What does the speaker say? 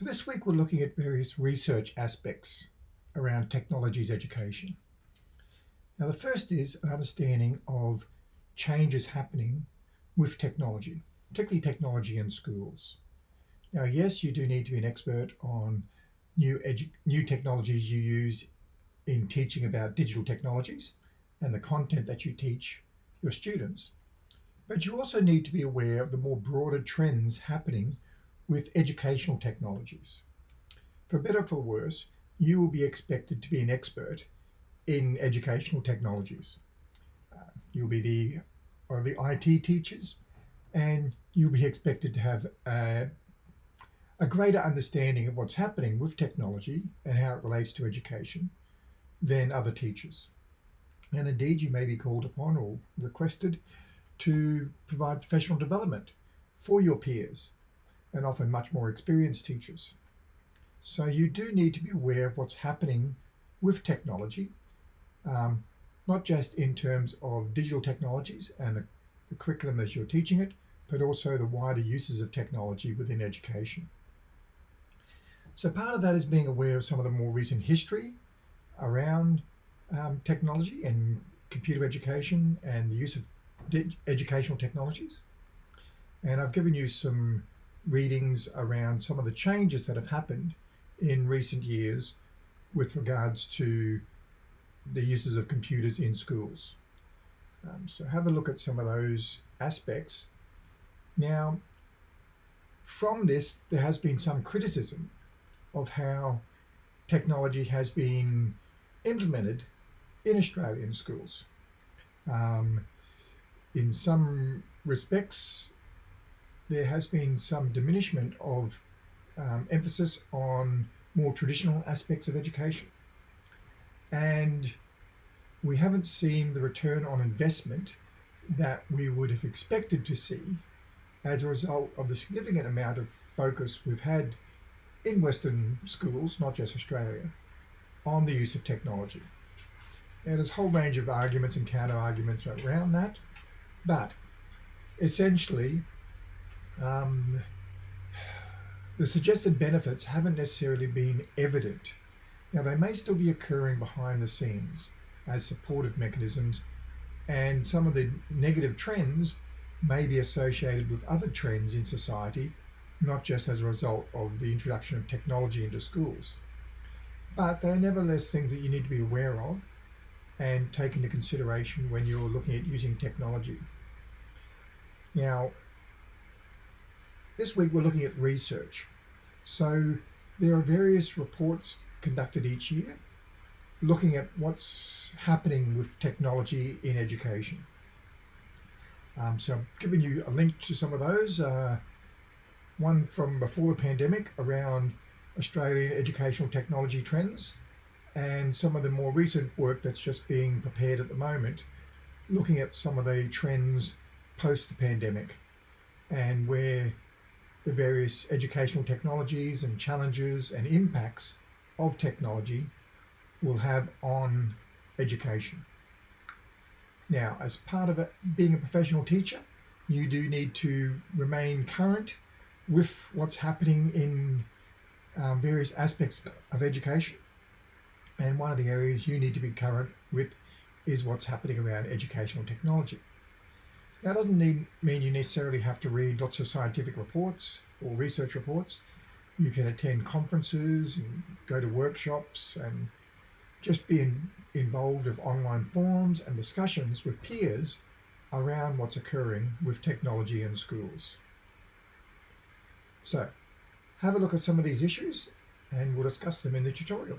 So this week we're looking at various research aspects around technology's education. Now the first is an understanding of changes happening with technology, particularly technology in schools. Now yes, you do need to be an expert on new, new technologies you use in teaching about digital technologies and the content that you teach your students. But you also need to be aware of the more broader trends happening with educational technologies. For better or for worse, you will be expected to be an expert in educational technologies. Uh, you'll be the, or the IT teachers, and you'll be expected to have a, a greater understanding of what's happening with technology and how it relates to education than other teachers. And indeed, you may be called upon or requested to provide professional development for your peers and often much more experienced teachers. So you do need to be aware of what's happening with technology, um, not just in terms of digital technologies and the, the curriculum as you're teaching it, but also the wider uses of technology within education. So part of that is being aware of some of the more recent history around um, technology and computer education and the use of educational technologies. And I've given you some readings around some of the changes that have happened in recent years with regards to the uses of computers in schools. Um, so have a look at some of those aspects. Now, from this, there has been some criticism of how technology has been implemented in Australian schools. Um, in some respects, there has been some diminishment of um, emphasis on more traditional aspects of education. And we haven't seen the return on investment that we would have expected to see as a result of the significant amount of focus we've had in Western schools, not just Australia, on the use of technology. And there's a whole range of arguments and counter arguments around that, but essentially um, the suggested benefits haven't necessarily been evident. Now, they may still be occurring behind the scenes as supportive mechanisms, and some of the negative trends may be associated with other trends in society, not just as a result of the introduction of technology into schools. But they're nevertheless things that you need to be aware of and take into consideration when you're looking at using technology. Now, this week we're looking at research. So there are various reports conducted each year looking at what's happening with technology in education. Um, so I've given you a link to some of those. Uh, one from before the pandemic around Australian educational technology trends and some of the more recent work that's just being prepared at the moment looking at some of the trends post the pandemic and where the various educational technologies and challenges and impacts of technology will have on education. Now, as part of it, being a professional teacher, you do need to remain current with what's happening in um, various aspects of education. And one of the areas you need to be current with is what's happening around educational technology. That doesn't need, mean you necessarily have to read lots of scientific reports or research reports. You can attend conferences and go to workshops and just be in, involved with online forums and discussions with peers around what's occurring with technology in schools. So have a look at some of these issues and we'll discuss them in the tutorial.